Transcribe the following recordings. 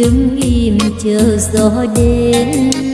đứng im chờ gió đến.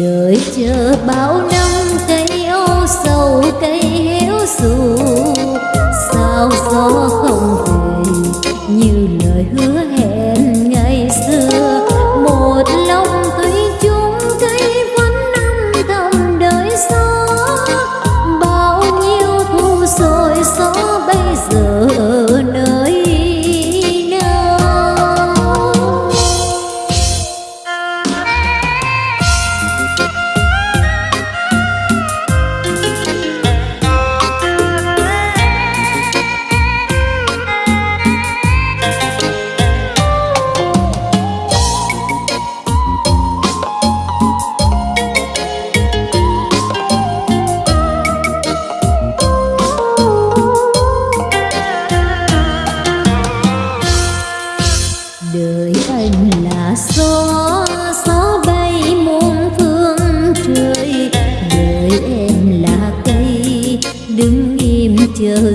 đợi chờ bao năm, cây âu sầu, cây héo xù. Sao gió không về như lời hứa hẹn?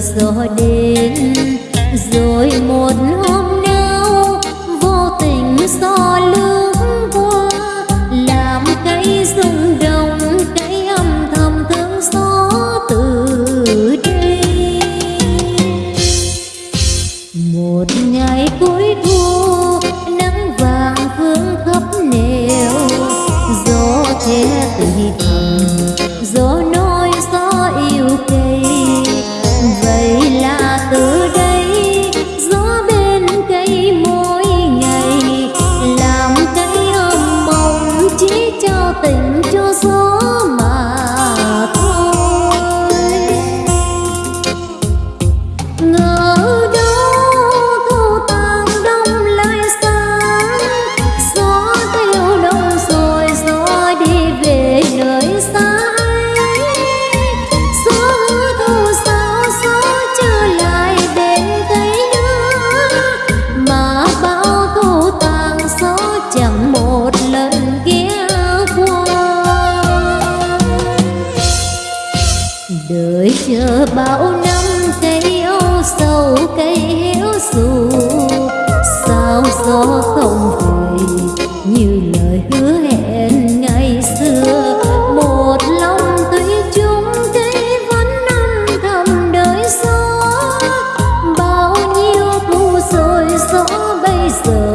gió đến, rồi một hôm nào vô tình gió lướt qua, làm cái rung động cái âm thầm thương gió từ đây một ngày cuối thu, nắng vàng vương khắp nẻo gió thế tùy bao năm cây âu sầu cây héo dù sao gió không về như lời hứa hẹn ngày xưa. Một lòng tuy chung cây vẫn âm thầm đời gió. Bao nhiêu thu rồi gió bây giờ